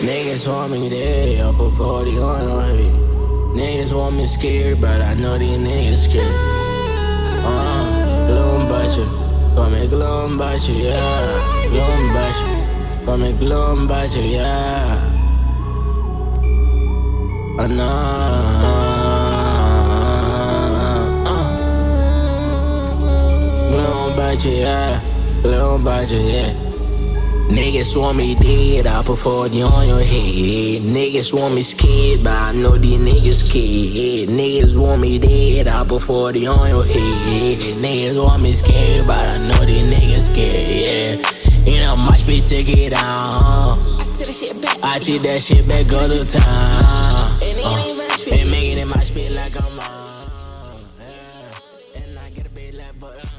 Niggas want me dead, I put 40 on your head. Niggas want me scared, but I know these niggas scared. Uh, gloom butcher, call me gloom butcher, yeah. Gloom butcher, call me gloom butcher, yeah. Uh, nah, uh. Gloom butcher, yeah. Gloom butcher, yeah. Niggas want me dead, I put 40 on your head. Niggas want me scared, but I know these niggas scared. Niggas want me dead, I put 40 on your head. Niggas want me scared, but I know these niggas scared, yeah. You know, much be take it out. I take that shit back all the time. Uh, and making it much be like I'm on. Yeah. And I get a bit like butter. Uh,